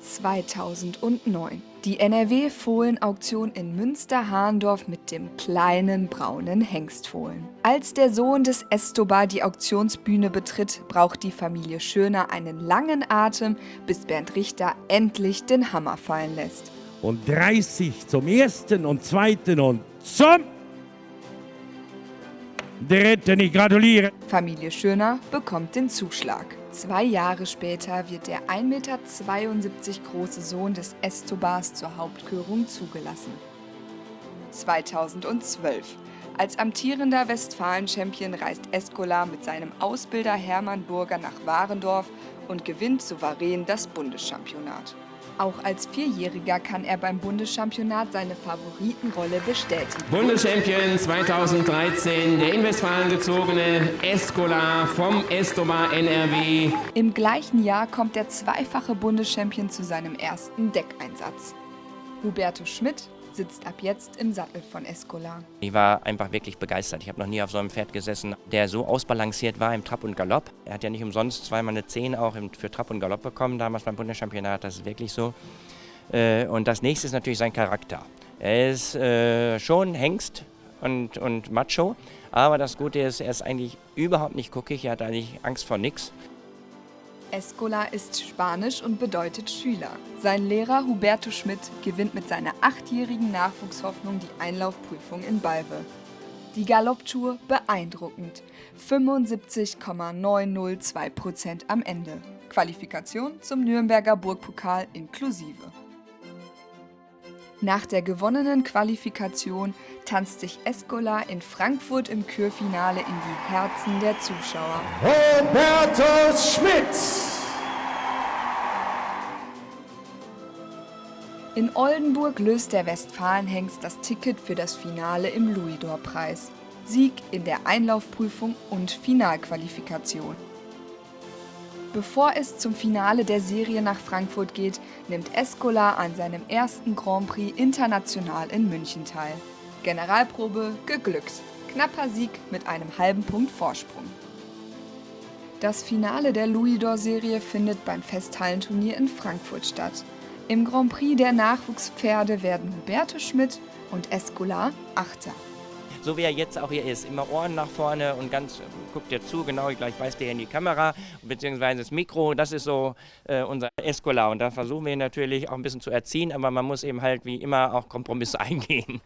2009. Die NRW-Fohlen-Auktion in Münster-Hahndorf mit dem kleinen braunen Hengstfohlen. Als der Sohn des Estobar die Auktionsbühne betritt, braucht die Familie Schöner einen langen Atem, bis Bernd Richter endlich den Hammer fallen lässt. Und 30 zum ersten und zweiten und zum dritten. Ich gratuliere. Familie Schöner bekommt den Zuschlag. Zwei Jahre später wird der 1,72 Meter große Sohn des Estobars zur Hauptkörung zugelassen. 2012. Als amtierender Westfalen-Champion reist Escola mit seinem Ausbilder Hermann Burger nach Warendorf und gewinnt souverän das Bundeschampionat. Auch als Vierjähriger kann er beim Bundeschampionat seine Favoritenrolle bestätigen. Bundeschampion 2013, der in Westfalen gezogene Escola vom Estobar NRW. Im gleichen Jahr kommt der zweifache Bundeschampion zu seinem ersten Deckeinsatz. Huberto Schmidt sitzt ab jetzt im Sattel von Escola. Ich war einfach wirklich begeistert. Ich habe noch nie auf so einem Pferd gesessen, der so ausbalanciert war im Trab und Galopp. Er hat ja nicht umsonst zweimal eine 10 auch für Trab und Galopp bekommen, damals beim Bundeschampionat, das ist wirklich so. Äh, und das nächste ist natürlich sein Charakter. Er ist äh, schon Hengst und, und Macho, aber das Gute ist, er ist eigentlich überhaupt nicht guckig, er hat eigentlich Angst vor nichts. Escola ist Spanisch und bedeutet Schüler. Sein Lehrer Huberto Schmidt gewinnt mit seiner achtjährigen Nachwuchshoffnung die Einlaufprüfung in Balve. Die Galopptour beeindruckend. 75,902% am Ende. Qualifikation zum Nürnberger Burgpokal inklusive. Nach der gewonnenen Qualifikation tanzt sich Escola in Frankfurt im Kürfinale in die Herzen der Zuschauer. Robertus Schmidt! In Oldenburg löst der Westfalenhengst das Ticket für das Finale im Louisdor-Preis. Sieg in der Einlaufprüfung und Finalqualifikation. Bevor es zum Finale der Serie nach Frankfurt geht, nimmt Escola an seinem ersten Grand Prix international in München teil. Generalprobe geglückt. Knapper Sieg mit einem halben Punkt Vorsprung. Das Finale der Louis-d'Or-Serie findet beim Festhallenturnier in Frankfurt statt. Im Grand Prix der Nachwuchspferde werden Huberto Schmidt und Escola Achter so wie er jetzt auch hier ist. Immer Ohren nach vorne und ganz, guckt dir zu, genau, gleich weist er in die Kamera, beziehungsweise das Mikro, das ist so äh, unser Escola und da versuchen wir ihn natürlich auch ein bisschen zu erziehen, aber man muss eben halt wie immer auch Kompromisse eingehen.